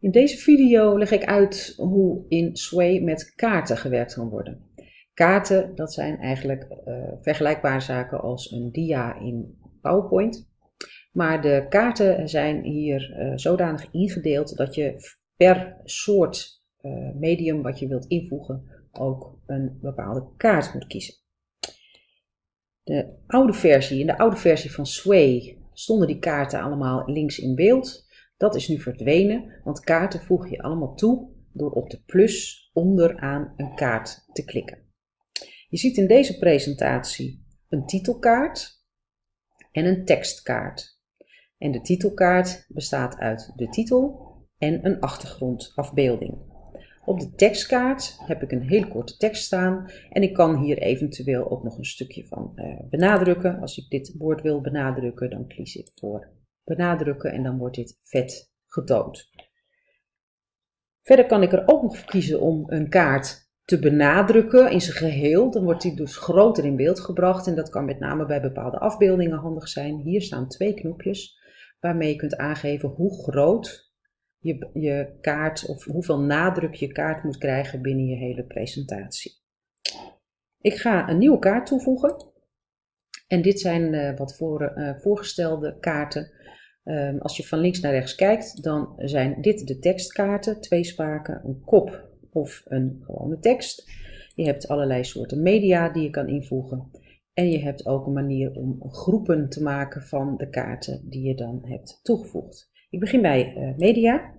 In deze video leg ik uit hoe in Sway met kaarten gewerkt kan worden. Kaarten, dat zijn eigenlijk uh, vergelijkbare zaken als een dia in PowerPoint. Maar de kaarten zijn hier uh, zodanig ingedeeld dat je per soort uh, medium wat je wilt invoegen ook een bepaalde kaart moet kiezen. De oude versie, in de oude versie van Sway stonden die kaarten allemaal links in beeld. Dat is nu verdwenen, want kaarten voeg je allemaal toe door op de plus onderaan een kaart te klikken. Je ziet in deze presentatie een titelkaart en een tekstkaart. En de titelkaart bestaat uit de titel en een achtergrondafbeelding. Op de tekstkaart heb ik een hele korte tekst staan en ik kan hier eventueel ook nog een stukje van uh, benadrukken. Als ik dit woord wil benadrukken, dan kies ik voor benadrukken en dan wordt dit vet getoond. Verder kan ik er ook nog kiezen om een kaart te benadrukken in zijn geheel. Dan wordt die dus groter in beeld gebracht en dat kan met name bij bepaalde afbeeldingen handig zijn. Hier staan twee knopjes waarmee je kunt aangeven hoe groot je, je kaart of hoeveel nadruk je kaart moet krijgen binnen je hele presentatie. Ik ga een nieuwe kaart toevoegen. En dit zijn uh, wat voor, uh, voorgestelde kaarten Um, als je van links naar rechts kijkt, dan zijn dit de tekstkaarten, twee spaken, een kop of een gewone tekst. Je hebt allerlei soorten media die je kan invoegen. En je hebt ook een manier om groepen te maken van de kaarten die je dan hebt toegevoegd. Ik begin bij uh, media.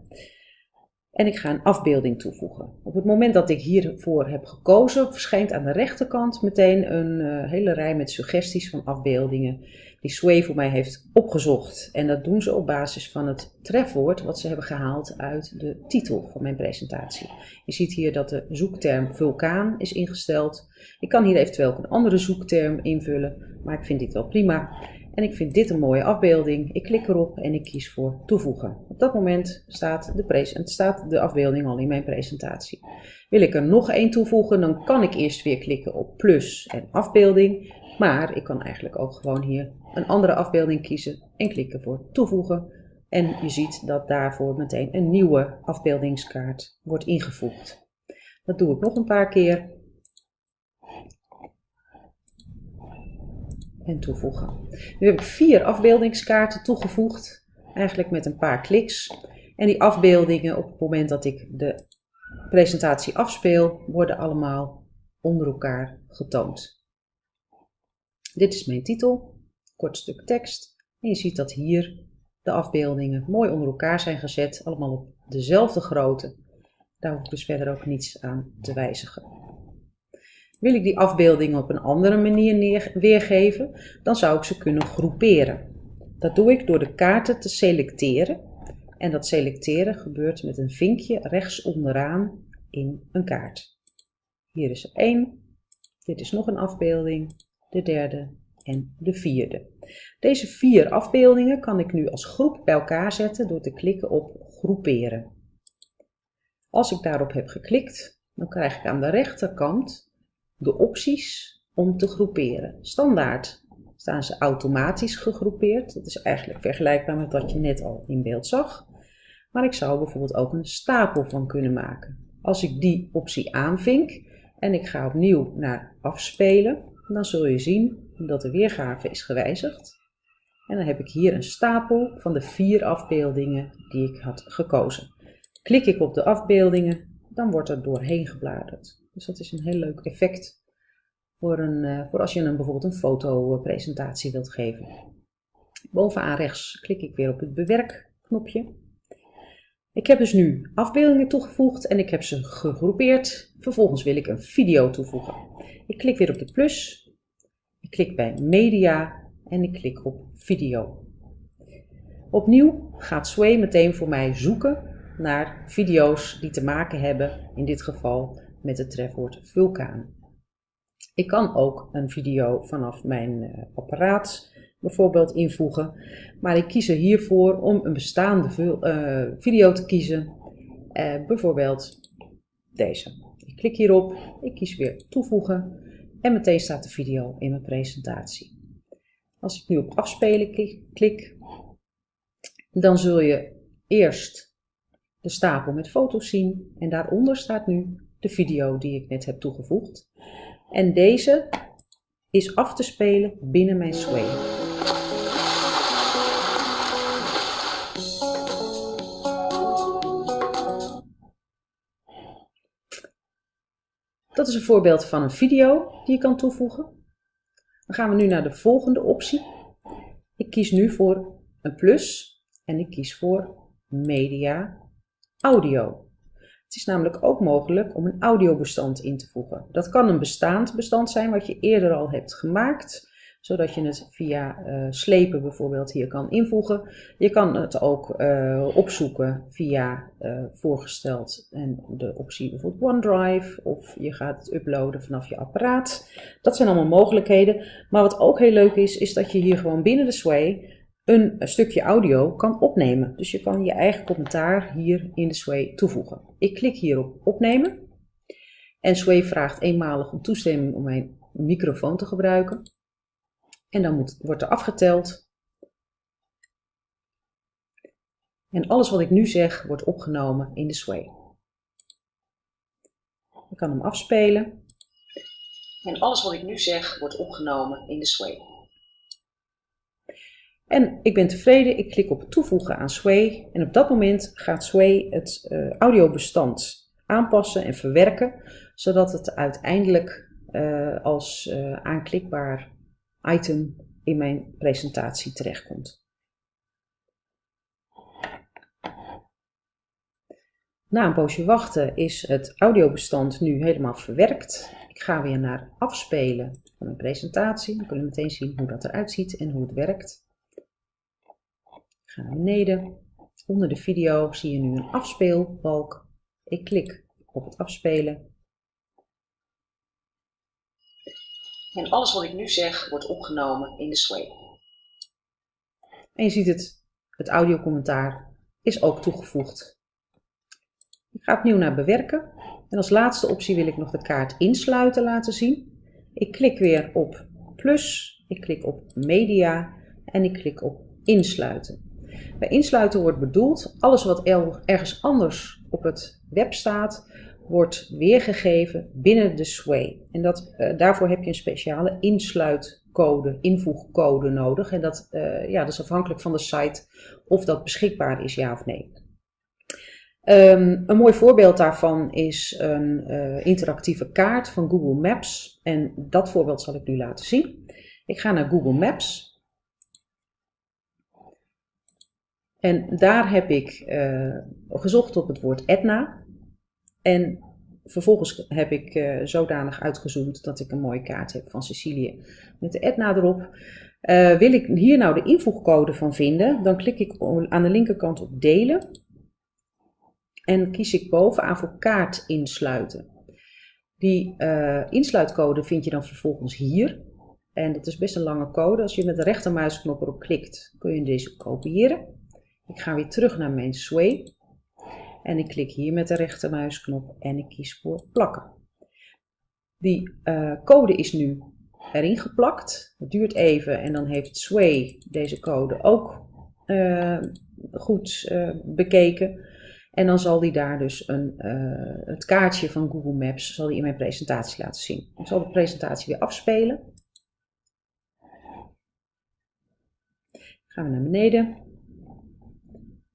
En ik ga een afbeelding toevoegen. Op het moment dat ik hiervoor heb gekozen, verschijnt aan de rechterkant meteen een uh, hele rij met suggesties van afbeeldingen die Sway voor mij heeft opgezocht. En dat doen ze op basis van het trefwoord wat ze hebben gehaald uit de titel van mijn presentatie. Je ziet hier dat de zoekterm vulkaan is ingesteld. Ik kan hier eventueel ook een andere zoekterm invullen, maar ik vind dit wel prima. En ik vind dit een mooie afbeelding. Ik klik erop en ik kies voor toevoegen. Op dat moment staat de, staat de afbeelding al in mijn presentatie. Wil ik er nog één toevoegen, dan kan ik eerst weer klikken op plus en afbeelding. Maar ik kan eigenlijk ook gewoon hier een andere afbeelding kiezen en klikken voor toevoegen. En je ziet dat daarvoor meteen een nieuwe afbeeldingskaart wordt ingevoegd. Dat doe ik nog een paar keer. En toevoegen. Nu heb ik vier afbeeldingskaarten toegevoegd, eigenlijk met een paar kliks. En die afbeeldingen op het moment dat ik de presentatie afspeel, worden allemaal onder elkaar getoond. Dit is mijn titel, kort stuk tekst. En je ziet dat hier de afbeeldingen mooi onder elkaar zijn gezet, allemaal op dezelfde grootte. Daar hoef ik dus verder ook niets aan te wijzigen. Wil ik die afbeeldingen op een andere manier weergeven, dan zou ik ze kunnen groeperen. Dat doe ik door de kaarten te selecteren. En dat selecteren gebeurt met een vinkje rechts onderaan in een kaart. Hier is er één. Dit is nog een afbeelding de derde en de vierde. Deze vier afbeeldingen kan ik nu als groep bij elkaar zetten door te klikken op groeperen. Als ik daarop heb geklikt, dan krijg ik aan de rechterkant de opties om te groeperen. Standaard staan ze automatisch gegroepeerd. Dat is eigenlijk vergelijkbaar met wat je net al in beeld zag. Maar ik zou bijvoorbeeld ook een stapel van kunnen maken. Als ik die optie aanvink en ik ga opnieuw naar afspelen, dan zul je zien dat de weergave is gewijzigd. En dan heb ik hier een stapel van de vier afbeeldingen die ik had gekozen. Klik ik op de afbeeldingen, dan wordt er doorheen gebladerd. Dus dat is een heel leuk effect voor, een, eh, voor als je een, bijvoorbeeld een fotopresentatie wilt geven. Bovenaan rechts klik ik weer op het bewerk knopje. Ik heb dus nu afbeeldingen toegevoegd en ik heb ze gegroepeerd. Vervolgens wil ik een video toevoegen. Ik klik weer op de plus, ik klik bij media en ik klik op video. Opnieuw gaat Sway meteen voor mij zoeken naar video's die te maken hebben, in dit geval met het trefwoord vulkaan. Ik kan ook een video vanaf mijn uh, apparaat bijvoorbeeld invoegen, maar ik kies er hiervoor om een bestaande uh, video te kiezen, uh, bijvoorbeeld deze. Ik klik hierop, ik kies weer toevoegen en meteen staat de video in mijn presentatie. Als ik nu op afspelen klik, dan zul je eerst de stapel met foto's zien en daaronder staat nu de video die ik net heb toegevoegd. En deze is af te spelen binnen mijn Sway. Dat is een voorbeeld van een video die je kan toevoegen. Dan gaan we nu naar de volgende optie. Ik kies nu voor een plus en ik kies voor media audio. Het is namelijk ook mogelijk om een audiobestand in te voegen. Dat kan een bestaand bestand zijn wat je eerder al hebt gemaakt, zodat je het via uh, slepen bijvoorbeeld hier kan invoegen. Je kan het ook uh, opzoeken via uh, voorgesteld en de optie bijvoorbeeld OneDrive of je gaat het uploaden vanaf je apparaat. Dat zijn allemaal mogelijkheden. Maar wat ook heel leuk is, is dat je hier gewoon binnen de Sway een stukje audio kan opnemen. Dus je kan je eigen commentaar hier in de Sway toevoegen. Ik klik hier op opnemen. En Sway vraagt eenmalig om toestemming om mijn microfoon te gebruiken. En dan wordt er afgeteld. En alles wat ik nu zeg wordt opgenomen in de Sway. Ik kan hem afspelen. En alles wat ik nu zeg wordt opgenomen in de Sway. En ik ben tevreden, ik klik op toevoegen aan Sway en op dat moment gaat Sway het uh, audiobestand aanpassen en verwerken, zodat het uiteindelijk uh, als uh, aanklikbaar item in mijn presentatie terechtkomt. Na een poosje wachten is het audiobestand nu helemaal verwerkt. Ik ga weer naar afspelen van mijn presentatie. Dan kunnen we meteen zien hoe dat eruit ziet en hoe het werkt ga naar beneden. Onder de video zie je nu een afspeelbalk. Ik klik op het afspelen. En alles wat ik nu zeg wordt opgenomen in de Sway. En je ziet het, het audiocommentaar is ook toegevoegd. Ik ga opnieuw naar bewerken. En als laatste optie wil ik nog de kaart insluiten laten zien. Ik klik weer op plus, ik klik op media en ik klik op insluiten. Bij insluiten wordt bedoeld, alles wat ergens anders op het web staat, wordt weergegeven binnen de Sway. En dat, uh, daarvoor heb je een speciale insluitcode, invoegcode nodig. En dat, uh, ja, dat is afhankelijk van de site of dat beschikbaar is, ja of nee. Um, een mooi voorbeeld daarvan is een uh, interactieve kaart van Google Maps. En dat voorbeeld zal ik nu laten zien. Ik ga naar Google Maps En daar heb ik uh, gezocht op het woord Etna. En vervolgens heb ik uh, zodanig uitgezoomd dat ik een mooie kaart heb van Sicilië met de Etna erop. Uh, wil ik hier nou de invoegcode van vinden, dan klik ik aan de linkerkant op delen. En kies ik bovenaan voor kaart insluiten. Die insluitcode vind je dan vervolgens hier. En dat is best een lange code. Als je met de rechtermuisknop erop klikt, kun je deze kopiëren. Ik ga weer terug naar mijn Sway. En ik klik hier met de rechtermuisknop en ik kies voor plakken. Die uh, code is nu erin geplakt. Het duurt even en dan heeft Sway deze code ook uh, goed uh, bekeken. En dan zal die daar dus een, het kaartje van Google Maps zal die in mijn presentatie laten zien. Ik zal de presentatie weer afspelen. Gaan we naar beneden.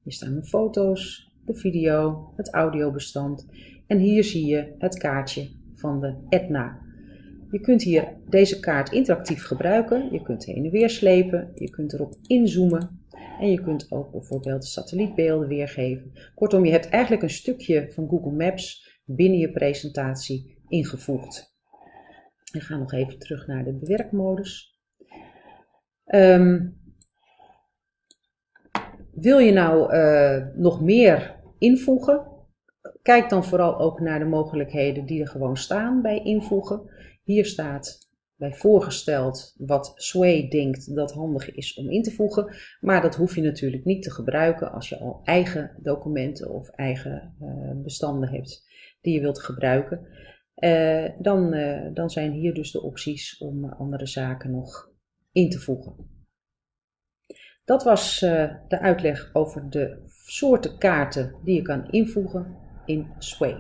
Hier staan mijn foto's, de video, het audiobestand en hier zie je het kaartje van de Etna. Je kunt hier deze kaart interactief gebruiken. Je kunt heen en weer slepen, je kunt erop inzoomen en je kunt ook bijvoorbeeld satellietbeelden weergeven. Kortom, je hebt eigenlijk een stukje van Google Maps binnen je presentatie ingevoegd. Ik ga nog even terug naar de bewerkmodus. Um, wil je nou uh, nog meer invoegen? Kijk dan vooral ook naar de mogelijkheden die er gewoon staan bij invoegen. Hier staat bij voorgesteld wat Sway denkt dat handig is om in te voegen. Maar dat hoef je natuurlijk niet te gebruiken als je al eigen documenten of eigen uh, bestanden hebt die je wilt gebruiken. Uh, dan, dan zijn hier dus de opties om andere zaken nog in te voegen. Dat was uh, de uitleg over de soorten kaarten die je kan invoegen in Sway.